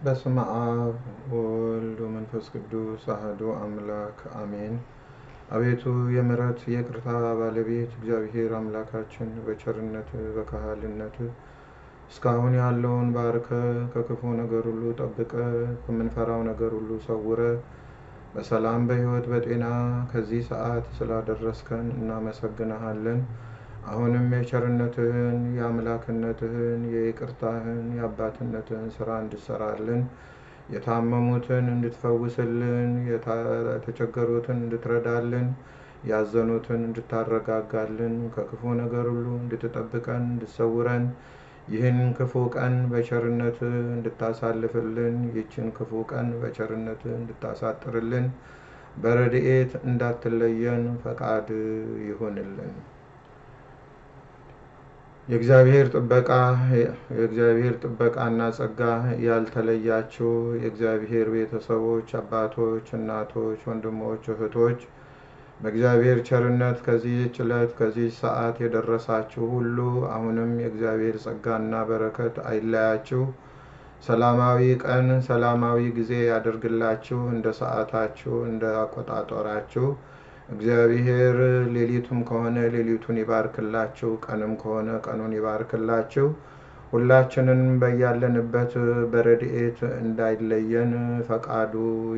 በስመ አብ ወወልድ ወመንፈስ ቅዱስ አሐዱ አምላክ አሜን። አቤቱ የምሕረት የይቅርታ ባለቤት እግዚአብሔር አምላካችን በቸርነት በካህልነት እስካሁን ያለውን ባርከ ከክፉ ነገር ሁሉ ጠብቀ ከምንፈራው ነገር ሁሉ ሰውረ በሰላም በሕይወት በጤና ከዚህ ሰዓት ስላደረስከን እናመሰግንሃለን። አሁንም የቸርነትህን የአምላክነትህን የይቅርታህን የአባትነትህን ስራ እንድሰራልን የታመሙትን እንድትፈውስልን የተቸገሩትን እንድትረዳልን ያዘኑትን እንድታረጋጋልን ከክፉ ነገር ሁሉ እንድትጠብቀን እንድትሰውረን ይህን ክፉ ቀን በቸርነት እንድታሳልፍልን ይችን ክፉ ቀን በቸርነት እንድታሳጥርልን በረድኤት እንዳትለየን ፈቃድ ይሁንልን። የእግዚአብሔር ጥበቃ የእግዚአብሔር ጥበቃና ጸጋ ያልተለያችሁ የእግዚአብሔር ቤተሰቦች፣ አባቶች፣ እናቶች፣ ወንድሞች፣ እህቶች በእግዚአብሔር ቸርነት ከዚህች ዕለት ከዚህ ሰዓት የደረሳችሁ ሁሉ አሁንም የእግዚአብሔር ጸጋና በረከት አይለያችሁ። ሰላማዊ ቀን ሰላማዊ ጊዜ ያደርግላችሁ። እንደ ሰዓታችሁ እንደ አቆጣጠራችሁ እግዚአብሔር ሌሊቱም ከሆነ ሌሊቱን ይባርክላችሁ፣ ቀንም ከሆነ ቀኑን ይባርክላችሁ። ሁላችንን በያለንበት በረድኤት እንዳይለየን ፈቃዱ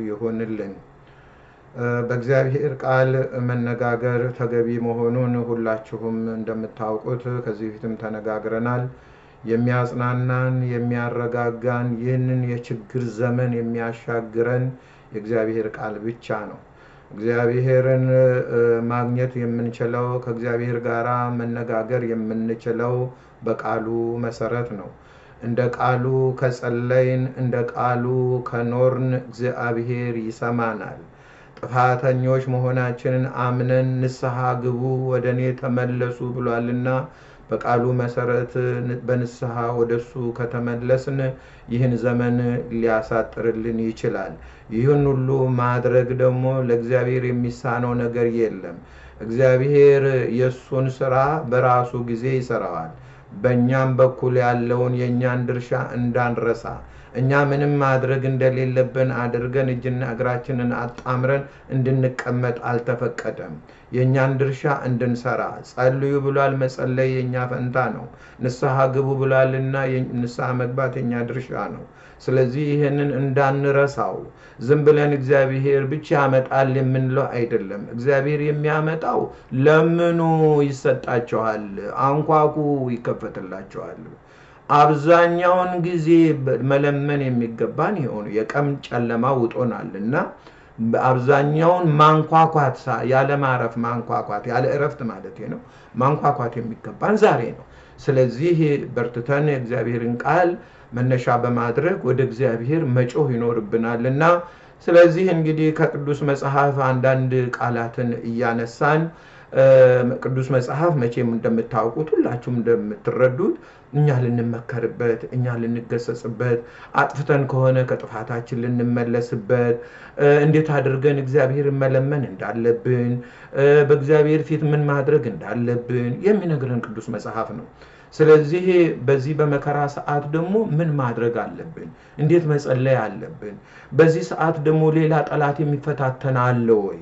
ይሁንልን። በእግዚአብሔር ቃል መነጋገር ተገቢ መሆኑን ሁላችሁም እንደምታውቁት ከዚህ በፊትም ተነጋግረናል። የሚያጽናናን የሚያረጋጋን፣ ይህንን የችግር ዘመን የሚያሻግረን የእግዚአብሔር ቃል ብቻ ነው። እግዚአብሔርን ማግኘት የምንችለው ከእግዚአብሔር ጋር መነጋገር የምንችለው በቃሉ መሰረት ነው። እንደ ቃሉ ከጸለይን፣ እንደ ቃሉ ከኖርን እግዚአብሔር ይሰማናል። ጥፋተኞች መሆናችንን አምነን ንስሐ ግቡ፣ ወደ እኔ ተመለሱ ብሏልና በቃሉ መሰረት በንስሐ ወደሱ ከተመለስን ይህን ዘመን ሊያሳጥርልን ይችላል። ይህን ሁሉ ማድረግ ደግሞ ለእግዚአብሔር የሚሳነው ነገር የለም። እግዚአብሔር የእሱን ስራ በራሱ ጊዜ ይሰራዋል። በእኛም በኩል ያለውን የእኛን ድርሻ እንዳንረሳ እኛ ምንም ማድረግ እንደሌለብን አድርገን እጅና እግራችንን አጣምረን እንድንቀመጥ አልተፈቀደም። የእኛን ድርሻ እንድንሰራ ጸልዩ ብሏል። መጸለይ የእኛ ፈንታ ነው። ንስሐ ግቡ ብሏልና ንስሐ መግባት የእኛ ድርሻ ነው። ስለዚህ ይህንን እንዳንረሳው ዝም ብለን እግዚአብሔር ብቻ ያመጣል የምንለው አይደለም። እግዚአብሔር የሚያመጣው ለምኑ ይሰጣቸዋል፣ አንኳኩ ይከፈትላቸዋል። አብዛኛውን ጊዜ መለመን የሚገባን የሆኑ የቀን ጨለማ ውጦናል እና አብዛኛውን ማንኳኳት ያለ ማረፍ ማንኳኳት ያለ እረፍት ማለት ነው ማንኳኳት የሚገባን ዛሬ ነው። ስለዚህ በርትተን የእግዚአብሔርን ቃል መነሻ በማድረግ ወደ እግዚአብሔር መጮህ ይኖርብናል እና ስለዚህ እንግዲህ ከቅዱስ መጽሐፍ አንዳንድ ቃላትን እያነሳን ቅዱስ መጽሐፍ መቼም እንደምታውቁት ሁላችሁም እንደምትረዱት እኛ ልንመከርበት፣ እኛ ልንገሰጽበት፣ አጥፍተን ከሆነ ከጥፋታችን ልንመለስበት፣ እንዴት አድርገን እግዚአብሔርን መለመን እንዳለብን፣ በእግዚአብሔር ፊት ምን ማድረግ እንዳለብን የሚነግረን ቅዱስ መጽሐፍ ነው። ስለዚህ በዚህ በመከራ ሰዓት ደግሞ ምን ማድረግ አለብን? እንዴት መጸለይ አለብን? በዚህ ሰዓት ደግሞ ሌላ ጠላት የሚፈታተን አለ ወይ?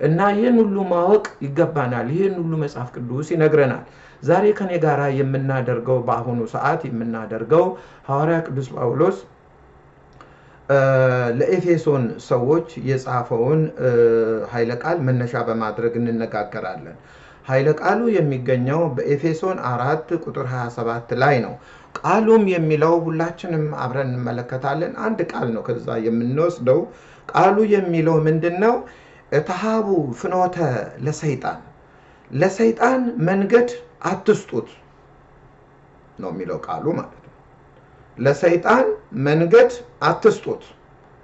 እና ይህን ሁሉ ማወቅ ይገባናል። ይህን ሁሉ መጽሐፍ ቅዱስ ይነግረናል። ዛሬ ከኔ ጋር የምናደርገው በአሁኑ ሰዓት የምናደርገው ሐዋርያ ቅዱስ ጳውሎስ ለኤፌሶን ሰዎች የጻፈውን ኃይለ ቃል መነሻ በማድረግ እንነጋገራለን። ኃይለ ቃሉ የሚገኘው በኤፌሶን አራት ቁጥር 27 ላይ ነው። ቃሉም የሚለው ሁላችንም አብረን እንመለከታለን። አንድ ቃል ነው ከዛ የምንወስደው። ቃሉ የሚለው ምንድን ነው? ተሃቡ ፍኖተ ለሰይጣን ለሰይጣን መንገድ አትስጡት ነው የሚለው ቃሉ ማለት ነው። ለሰይጣን መንገድ አትስጡት።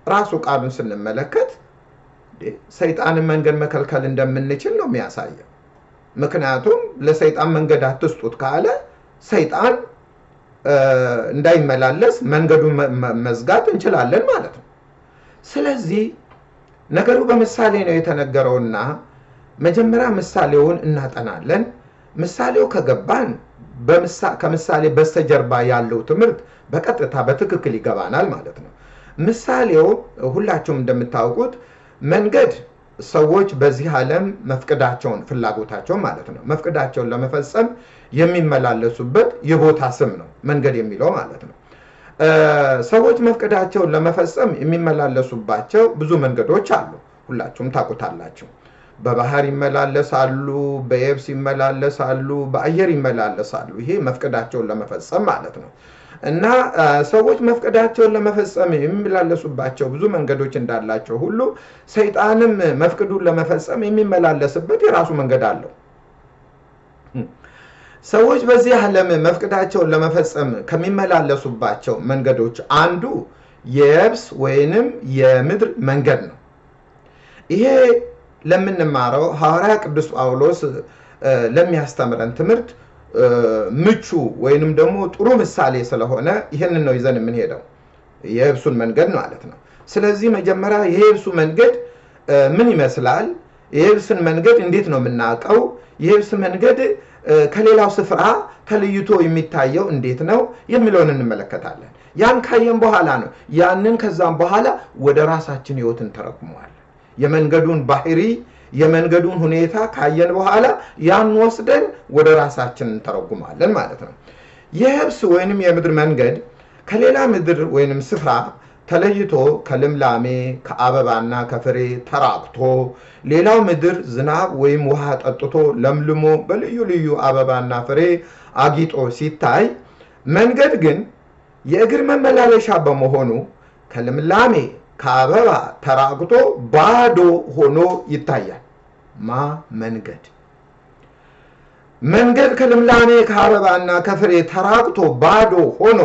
ራሱ ቃሉን ስንመለከት ሰይጣንን መንገድ መከልከል እንደምንችል ነው የሚያሳየው። ምክንያቱም ለሰይጣን መንገድ አትስጡት ካለ ሰይጣን እንዳይመላለስ መንገዱን መዝጋት እንችላለን ማለት ነው። ስለዚህ ነገሩ በምሳሌ ነው የተነገረውና መጀመሪያ ምሳሌውን እናጠናለን። ምሳሌው ከገባን ከምሳሌ በስተጀርባ ያለው ትምህርት በቀጥታ በትክክል ይገባናል ማለት ነው። ምሳሌው ሁላችሁም እንደምታውቁት መንገድ ሰዎች በዚህ ዓለም መፍቀዳቸውን ፍላጎታቸውን ማለት ነው መፍቀዳቸውን ለመፈጸም የሚመላለሱበት የቦታ ስም ነው መንገድ የሚለው ማለት ነው። ሰዎች መፍቀዳቸውን ለመፈጸም የሚመላለሱባቸው ብዙ መንገዶች አሉ። ሁላችሁም ታውቁታላችሁ። በባህር ይመላለሳሉ፣ በየብስ ይመላለሳሉ፣ በአየር ይመላለሳሉ። ይሄ መፍቀዳቸውን ለመፈጸም ማለት ነው። እና ሰዎች መፍቀዳቸውን ለመፈጸም የሚመላለሱባቸው ብዙ መንገዶች እንዳላቸው ሁሉ ሰይጣንም መፍቅዱን ለመፈጸም የሚመላለስበት የራሱ መንገድ አለው። ሰዎች በዚህ ዓለም መፍቅዳቸውን ለመፈጸም ከሚመላለሱባቸው መንገዶች አንዱ የየብስ ወይንም የምድር መንገድ ነው። ይሄ ለምንማረው ሐዋርያ ቅዱስ ጳውሎስ ለሚያስተምረን ትምህርት ምቹ ወይንም ደግሞ ጥሩ ምሳሌ ስለሆነ ይህንን ነው ይዘን የምንሄደው የየብሱን መንገድ ማለት ነው። ስለዚህ መጀመሪያ የየብሱ መንገድ ምን ይመስላል? የየብስን መንገድ እንዴት ነው የምናውቀው? የየብስ መንገድ ከሌላው ስፍራ ተለይቶ የሚታየው እንዴት ነው የሚለውን እንመለከታለን። ያን ካየን በኋላ ነው ያንን ከዛም በኋላ ወደ ራሳችን ህይወት እንተረጉመዋለን። የመንገዱን ባህሪ የመንገዱን ሁኔታ ካየን በኋላ ያን ወስደን ወደ ራሳችን እንተረጉማለን ማለት ነው። የየብስ ወይንም የምድር መንገድ ከሌላ ምድር ወይንም ስፍራ ተለይቶ ከልምላሜ ከአበባና ከፍሬ ተራቅቶ ሌላው ምድር ዝናብ ወይም ውሃ ጠጥቶ ለምልሞ በልዩ ልዩ አበባና ፍሬ አጊጦ ሲታይ፣ መንገድ ግን የእግር መመላለሻ በመሆኑ ከልምላሜ ከአበባ ተራቅቶ ባዶ ሆኖ ይታያል። ማ መንገድ መንገድ ከልምላሜ ከአበባና ከፍሬ ተራቅቶ ባዶ ሆኖ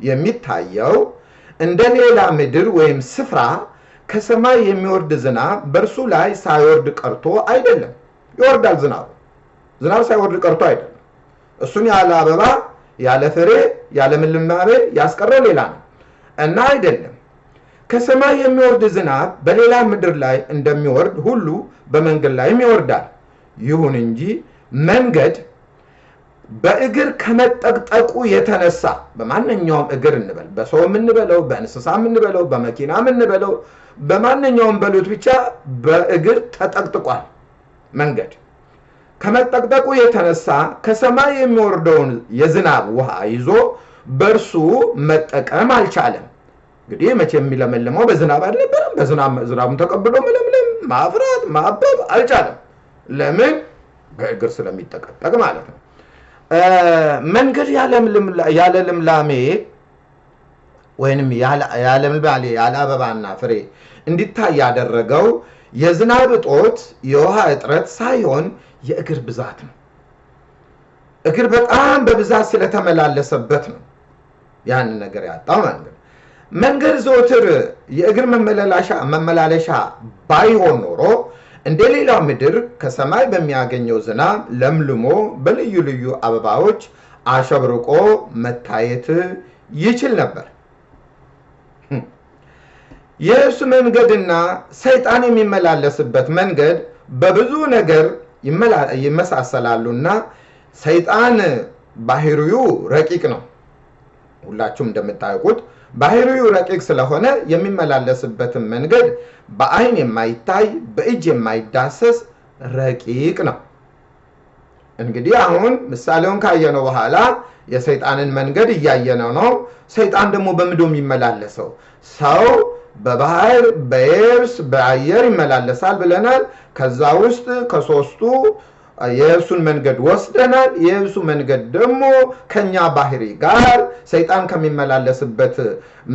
የሚታየው እንደ ሌላ ምድር ወይም ስፍራ ከሰማይ የሚወርድ ዝናብ በእርሱ ላይ ሳይወርድ ቀርቶ አይደለም። ይወርዳል ዝናቡ። ዝናብ ሳይወርድ ቀርቶ አይደለም። እሱን ያለ አበባ ያለ ፍሬ ያለ ልምላሜ ያስቀረው ሌላ ነው እና አይደለም ከሰማይ የሚወርድ ዝናብ በሌላ ምድር ላይ እንደሚወርድ ሁሉ በመንገድ ላይም ይወርዳል። ይሁን እንጂ መንገድ በእግር ከመጠቅጠቁ የተነሳ በማንኛውም እግር እንበል፣ በሰው የምንበለው፣ በእንስሳ የምንበለው፣ በመኪና የምንበለው፣ በማንኛውም በሉት ብቻ በእግር ተጠቅጥቋል። መንገድ ከመጠቅጠቁ የተነሳ ከሰማይ የሚወርደውን የዝናብ ውሃ ይዞ በእርሱ መጠቀም አልቻለም። እንግዲህ መቼ የሚለመልመው በዝናብ አልነበረም። በዝናቡን ተቀብሎ መለምለም፣ ማፍራት፣ ማበብ አልቻለም። ለምን? በእግር ስለሚጠቀጠቅ ማለት ነው። መንገድ ያለ ልምላሜ ወይንም ያለ ልምላሜ ያለ አበባና ፍሬ እንዲታይ ያደረገው የዝናብ እጦት የውሃ እጥረት ሳይሆን የእግር ብዛት ነው። እግር በጣም በብዛት ስለተመላለሰበት ነው ያንን ነገር ያጣው ማለት መንገድ ዘወትር የእግር መመላለሻ ባይሆን ኖሮ እንደ ሌላው ምድር ከሰማይ በሚያገኘው ዝናብ ለምልሞ በልዩ ልዩ አበባዎች አሸብርቆ መታየት ይችል ነበር። የእሱ መንገድና ሰይጣን የሚመላለስበት መንገድ በብዙ ነገር ይመሳሰላሉና ሰይጣን ባህሪው ረቂቅ ነው። ሁላችሁም እንደምታውቁት ባህሪው ረቂቅ ስለሆነ የሚመላለስበትን መንገድ በአይን የማይታይ በእጅ የማይዳሰስ ረቂቅ ነው። እንግዲህ አሁን ምሳሌውን ካየነው በኋላ የሰይጣንን መንገድ እያየነው ነው። ሰይጣን ደግሞ በምድር የሚመላለሰው ሰው በባህር በየብስ በአየር ይመላለሳል ብለናል። ከዛ ውስጥ ከሶስቱ የየብሱን መንገድ ወስደናል። የየብሱ መንገድ ደግሞ ከኛ ባህሪ ጋር ሰይጣን ከሚመላለስበት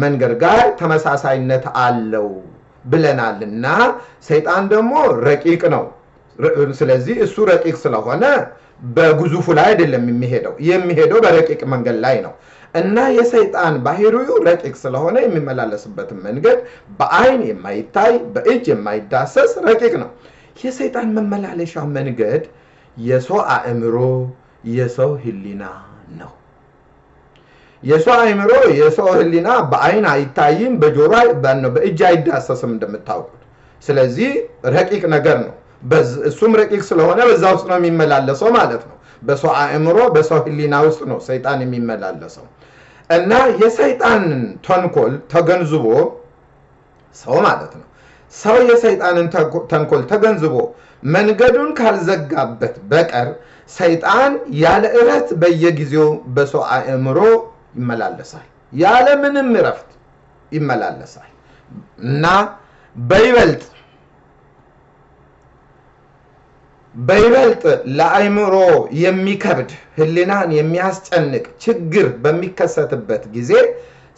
መንገድ ጋር ተመሳሳይነት አለው ብለናል እና ሰይጣን ደግሞ ረቂቅ ነው። ስለዚህ እሱ ረቂቅ ስለሆነ በግዙፉ ላይ አይደለም የሚሄደው፣ የሚሄደው በረቂቅ መንገድ ላይ ነው እና የሰይጣን ባህሪው ረቂቅ ስለሆነ የሚመላለስበትን መንገድ በአይን የማይታይ በእጅ የማይዳሰስ ረቂቅ ነው። የሰይጣን መመላለሻ መንገድ የሰው አእምሮ፣ የሰው ሕሊና ነው። የሰው አእምሮ፣ የሰው ሕሊና በአይን አይታይም፣ በጆሮ በእጅ አይዳሰስም እንደምታውቁት። ስለዚህ ረቂቅ ነገር ነው። እሱም ረቂቅ ስለሆነ በዛ ውስጥ ነው የሚመላለሰው ማለት ነው። በሰው አእምሮ፣ በሰው ሕሊና ውስጥ ነው ሰይጣን የሚመላለሰው እና የሰይጣንን ተንኮል ተገንዝቦ ሰው ማለት ነው ሰው የሰይጣንን ተንኮል ተገንዝቦ መንገዱን ካልዘጋበት በቀር ሰይጣን ያለ እረፍት በየጊዜው በሰው አእምሮ ይመላለሳል። ያለ ምንም እረፍት ይመላለሳል እና በይበልጥ በይበልጥ ለአእምሮ የሚከብድ ህሊናን የሚያስጨንቅ ችግር በሚከሰትበት ጊዜ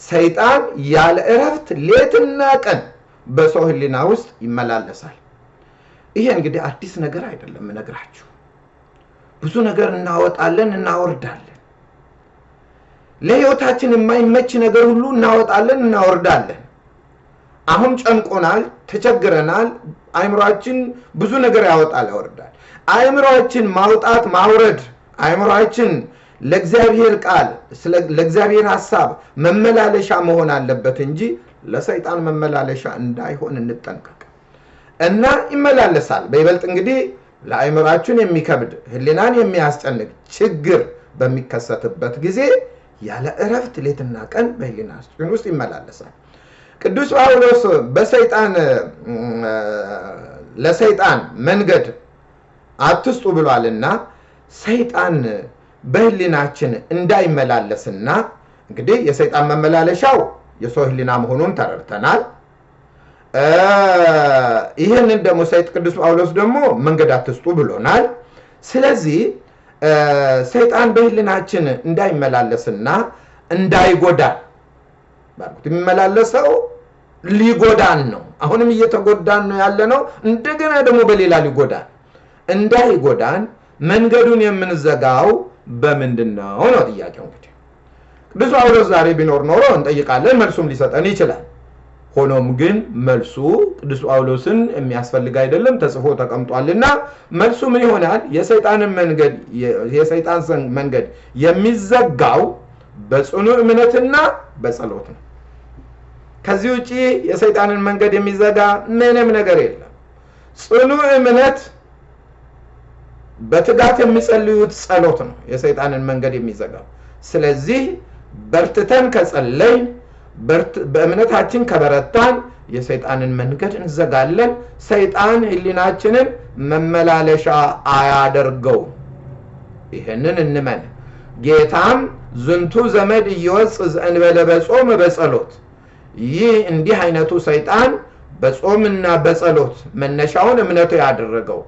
ሰይጣን ያለ እረፍት ሌትና ቀን በሰው ህሊና ውስጥ ይመላለሳል። ይሄ እንግዲህ አዲስ ነገር አይደለም እነግራችሁ። ብዙ ነገር እናወጣለን፣ እናወርዳለን። ለህይወታችን የማይመች ነገር ሁሉ እናወጣለን፣ እናወርዳለን። አሁን ጨንቆናል፣ ተቸግረናል። አእምሯችን ብዙ ነገር ያወጣል፣ ያወርዳል። አእምሯችን ማውጣት ማውረድ አእምሯችን ለእግዚአብሔር ቃል ለእግዚአብሔር ሀሳብ መመላለሻ መሆን አለበት እንጂ ለሰይጣን መመላለሻ እንዳይሆን እንጠንቀቅ እና ይመላለሳል። በይበልጥ እንግዲህ ለአእምሯችን የሚከብድ ህሊናን የሚያስጨንቅ ችግር በሚከሰትበት ጊዜ ያለ እረፍት ሌትና ቀን በህሊናችን ውስጥ ይመላለሳል። ቅዱስ ጳውሎስ በሰይጣን ለሰይጣን መንገድ አትስጡ ብሏልና ሰይጣን በህሊናችን እንዳይመላለስና እንግዲህ የሰይጣን መመላለሻው የሰው ህሊና መሆኑን ተረድተናል። ይህንን ደግሞ ሰይጥ ቅዱስ ጳውሎስ ደግሞ መንገድ አትስጡ ብሎናል። ስለዚህ ሰይጣን በህሊናችን እንዳይመላለስና እንዳይጎዳን ባልኩት የሚመላለሰው ሊጎዳን ነው። አሁንም እየተጎዳን ነው ያለ ነው። እንደገና ደግሞ በሌላ ሊጎዳን እንዳይጎዳን መንገዱን የምንዘጋው በምንድን ነው ነው ጥያቄው። እንግዲህ ቅዱስ ጳውሎስ ዛሬ ቢኖር ኖሮ እንጠይቃለን፣ መልሱም ሊሰጠን ይችላል። ሆኖም ግን መልሱ ቅዱስ ጳውሎስን የሚያስፈልግ አይደለም፣ ተጽፎ ተቀምጧልና መልሱ ምን ይሆናል? የሰይጣንን መንገድ የሰይጣን መንገድ የሚዘጋው በጽኑ እምነትና በጸሎት ነው። ከዚህ ውጪ የሰይጣንን መንገድ የሚዘጋ ምንም ነገር የለም። ጽኑ እምነት በትጋት የሚጸልዩት ጸሎት ነው የሰይጣንን መንገድ የሚዘጋው። ስለዚህ በርትተን ከጸለይ በእምነታችን ከበረታን የሰይጣንን መንገድ እንዘጋለን። ሰይጣን ሕሊናችንን መመላለሻ አያደርገው። ይህንን እንመን። ጌታም ዝንቱ ዘመድ እየወፅ ዘእንበለ በጾም በጸሎት ይህ እንዲህ አይነቱ ሰይጣን በጾምና በጸሎት መነሻውን እምነቱ ያደረገው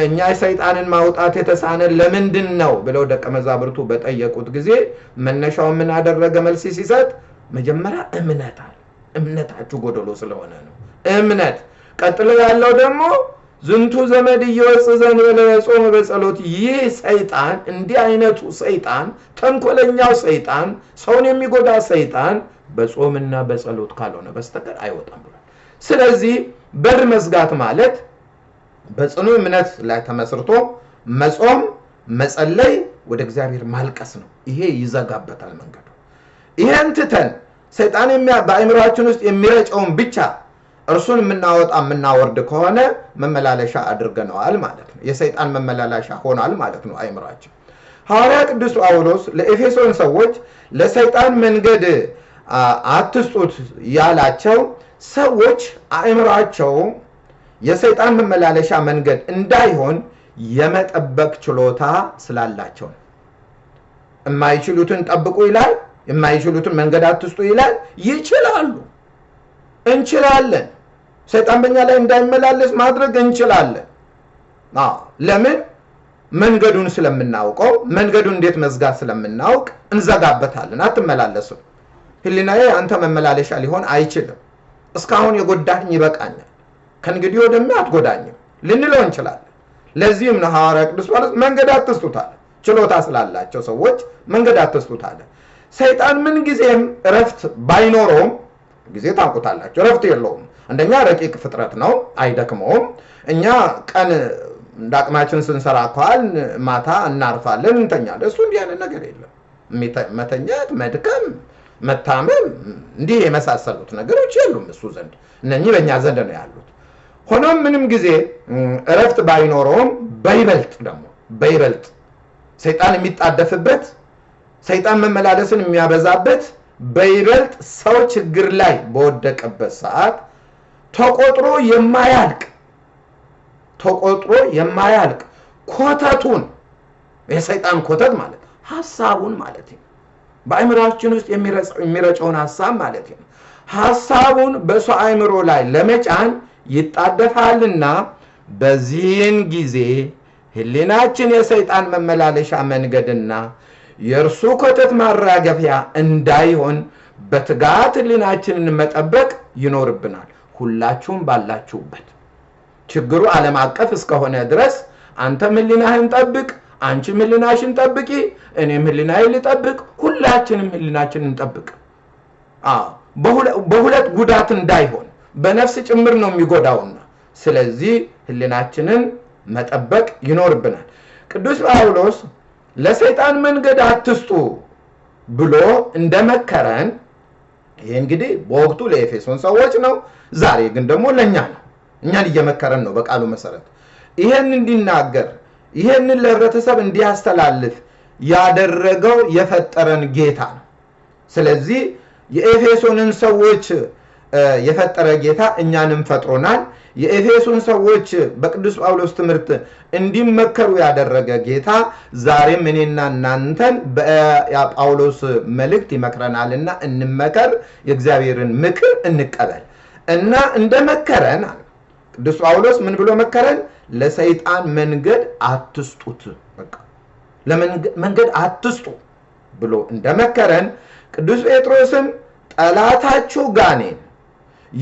እኛ የሰይጣንን ማውጣት የተሳነን ለምንድን ነው ብለው ደቀ መዛብርቱ በጠየቁት ጊዜ መነሻው ምን አደረገ? መልስ ሲሰጥ መጀመሪያ እምነት አለ። እምነታችሁ ጎደሎ ስለሆነ ነው። እምነት ቀጥሎ ያለው ደግሞ ዝንቱ ዘመድ እየወፅ ዘእንበለ በጾም በጸሎት ይህ ሰይጣን እንዲህ አይነቱ ሰይጣን ተንኮለኛው ሰይጣን ሰውን የሚጎዳ ሰይጣን በጾምና በጸሎት ካልሆነ በስተቀር አይወጣም ብሏል። ስለዚህ በር መዝጋት ማለት በጽኑ እምነት ላይ ተመስርቶ መጾም፣ መጸለይ፣ ወደ እግዚአብሔር ማልቀስ ነው። ይሄ ይዘጋበታል መንገዱ። ይሄን ትተን ሰይጣን በአእምሯችን ውስጥ የሚረጨውን ብቻ እርሱን የምናወጣ የምናወርድ ከሆነ መመላለሻ አድርገነዋል ማለት ነው። የሰይጣን መመላለሻ ሆኗል ማለት ነው አእምሯችን። ሐዋርያ ቅዱስ ጳውሎስ ለኤፌሶን ሰዎች ለሰይጣን መንገድ አትስጡት ያላቸው ሰዎች አእምሯቸው የሰይጣን መመላለሻ መንገድ እንዳይሆን የመጠበቅ ችሎታ ስላላቸው ነው። የማይችሉትን ጠብቁ ይላል። የማይችሉትን መንገድ አትስጡ ይላል። ይችላሉ። እንችላለን። ሰይጣን በእኛ ላይ እንዳይመላለስ ማድረግ እንችላለን። ለምን? መንገዱን ስለምናውቀው፣ መንገዱን እንዴት መዝጋት ስለምናውቅ እንዘጋበታለን። አትመላለስም። ሕሊናዬ አንተ መመላለሻ ሊሆን አይችልም። እስካሁን የጎዳኝ ይበቃኛል ከእንግዲህ ወደሚ አትጎዳኝም ልንለው እንችላለን። ለዚህም ነው ሐዋርያ ቅዱስ ጳውሎስ መንገድ አለ። ችሎታ ስላላቸው ሰዎች መንገድ አለ። ሰይጣን ምን ጊዜም እረፍት ባይኖረውም ጊዜ ታውቁታላቸው፣ እረፍት የለውም። አንደኛ ረቂቅ ፍጥረት ነው፣ አይደክመውም። እኛ ቀን እንደ አቅማችን ስንሰራ ከዋል ማታ እናርፋለን፣ እንተኛለን። እሱ እንዲህ አይነት ነገር የለም። መተኛት፣ መድከም፣ መታመም እንዲህ የመሳሰሉት ነገሮች የሉም እሱ ዘንድ። እነኚህ በእኛ ዘንድ ነው ያሉት። ሆኖም ምንም ጊዜ እረፍት ባይኖረውም በይበልጥ ደግሞ በይበልጥ ሰይጣን የሚጣደፍበት ሰይጣን መመላለስን የሚያበዛበት በይበልጥ ሰው ችግር ላይ በወደቀበት ሰዓት ተቆጥሮ የማያልቅ ተቆጥሮ የማያልቅ ኮተቱን የሰይጣን ኮተት ማለት ሀሳቡን ማለት ነው። በአእምሯችን ውስጥ የሚረጨውን ሀሳብ ማለት ነው። ሀሳቡን በሰው አእምሮ ላይ ለመጫን ይጣደፋልና በዚህን ጊዜ ሕሊናችን የሰይጣን መመላለሻ መንገድና የእርሱ ኮተት ማራገፊያ እንዳይሆን በትጋት ሕሊናችንን መጠበቅ ይኖርብናል። ሁላችሁም ባላችሁበት ችግሩ ዓለም አቀፍ እስከሆነ ድረስ አንተም ሕሊናህን ጠብቅ፣ አንቺም ሕሊናሽን ጠብቂ፣ እኔም ሕሊናዬን ልጠብቅ፣ ሁላችንም ሕሊናችንን እንጠብቅ። በሁለት ጉዳት እንዳይሆን በነፍስ ጭምር ነው የሚጎዳውና ስለዚህ ሕሊናችንን መጠበቅ ይኖርብናል። ቅዱስ ጳውሎስ ለሰይጣን መንገድ አትስጡ ብሎ እንደመከረን ይህ እንግዲህ በወቅቱ ለኤፌሶን ሰዎች ነው። ዛሬ ግን ደግሞ ለእኛ ነው። እኛን እየመከረን ነው በቃሉ መሰረት ይሄን እንዲናገር ይሄንን ለህብረተሰብ እንዲያስተላልፍ ያደረገው የፈጠረን ጌታ ነው። ስለዚህ የኤፌሶንን ሰዎች የፈጠረ ጌታ እኛንም ፈጥሮናል። የኤፌሶን ሰዎች በቅዱስ ጳውሎስ ትምህርት እንዲመከሩ ያደረገ ጌታ ዛሬም እኔና እናንተን በጳውሎስ መልእክት ይመክረናልና እንመከር፣ የእግዚአብሔርን ምክር እንቀበል እና እንደመከረን ቅዱስ ጳውሎስ ምን ብሎ መከረን? ለሰይጣን መንገድ አትስጡት፣ ለመንገድ አትስጡ ብሎ እንደመከረን ቅዱስ ጴጥሮስም ጠላታችሁ ጋኔን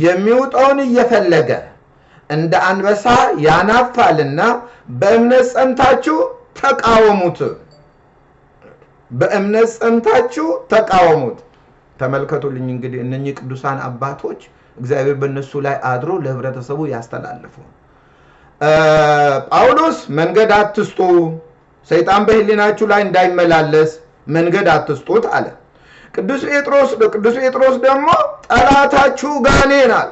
የሚውጠውን እየፈለገ እንደ አንበሳ ያናፋልና በእምነት ጸንታችሁ ተቃወሙት። በእምነት ጸንታችሁ ተቃወሙት። ተመልከቱልኝ እንግዲህ እነኚህ ቅዱሳን አባቶች እግዚአብሔር በእነሱ ላይ አድሮ ለህብረተሰቡ ያስተላልፉ። ጳውሎስ መንገድ አትስጡ፣ ሰይጣን በህሊናችሁ ላይ እንዳይመላለስ መንገድ አትስጡት አለ። ቅዱስ ጴጥሮስ ቅዱስ ጴጥሮስ ደግሞ ጠላታችሁ ጋኔን አለ።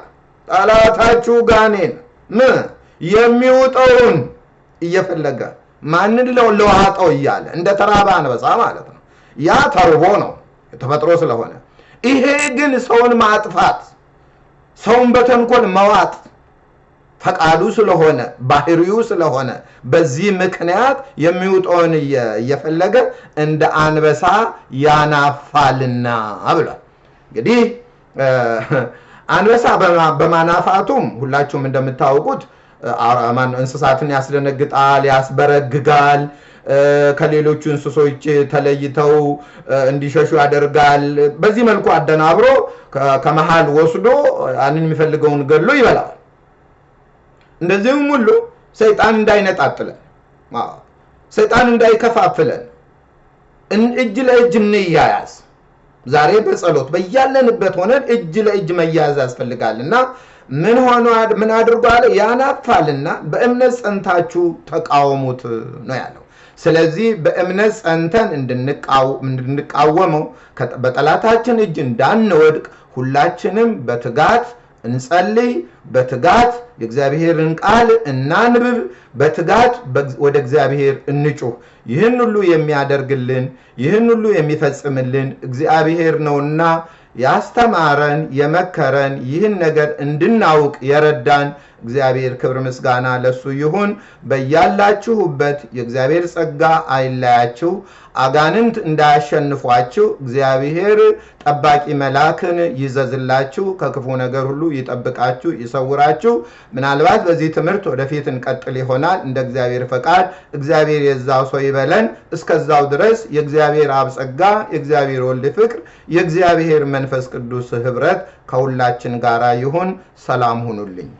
ጠላታችሁ ጋኔን ምን የሚውጠውን እየፈለገ ማንን ለዋጠው እያለ እንደ ተራበ አንበሳ ማለት ነው። ያ ተርቦ ነው ተፈጥሮ ስለሆነ፣ ይሄ ግን ሰውን ማጥፋት ሰውን በተንኮል መዋጥ ፈቃዱ ስለሆነ ባህሪው ስለሆነ በዚህ ምክንያት የሚውጠውን እየፈለገ እንደ አንበሳ ያናፋልና ብሏል። እንግዲህ አንበሳ በማናፋቱም ሁላችሁም እንደምታውቁት እንስሳትን ያስደነግጣል፣ ያስበረግጋል፣ ከሌሎቹ እንስሶች ተለይተው እንዲሸሹ ያደርጋል። በዚህ መልኩ አደናብሮ ከመሃል ወስዶ ያንን የሚፈልገውን ገሎ ይበላል። እንደዚህም ሁሉ ሰይጣን እንዳይነጣጥለን፣ ሰይጣን እንዳይከፋፍለን እጅ ለእጅ እንያያዝ። ዛሬ በጸሎት በያለንበት ሆነን እጅ ለእጅ መያያዝ ያስፈልጋል እና ምን ሆኖ ምን አድርጎ አለ? ያናፋልና በእምነት ጸንታችሁ ተቃወሙት ነው ያለው። ስለዚህ በእምነት ጸንተን እንድንቃወመው በጠላታችን እጅ እንዳንወድቅ ሁላችንም በትጋት እንጸልይ፣ በትጋት የእግዚአብሔርን ቃል እናንብብ፣ በትጋት ወደ እግዚአብሔር እንጩህ። ይህን ሁሉ የሚያደርግልን ይህን ሁሉ የሚፈጽምልን እግዚአብሔር ነውና ያስተማረን የመከረን ይህን ነገር እንድናውቅ የረዳን እግዚአብሔር ክብር ምስጋና ለሱ ይሁን። በያላችሁበት የእግዚአብሔር ጸጋ አይለያችሁ፣ አጋንንት እንዳያሸንፏችሁ እግዚአብሔር ጠባቂ መልአክን ይዘዝላችሁ፣ ከክፉ ነገር ሁሉ ይጠብቃችሁ፣ ይሰውራችሁ። ምናልባት በዚህ ትምህርት ወደፊት እንቀጥል ይሆናል እንደ እግዚአብሔር ፈቃድ። እግዚአብሔር የዛው ሰው ይበለን። እስከዛው ድረስ የእግዚአብሔር አብ ጸጋ፣ የእግዚአብሔር ወልድ ፍቅር፣ የእግዚአብሔር መንፈስ ቅዱስ ህብረት ከሁላችን ጋር ይሁን። ሰላም ሁኑልኝ።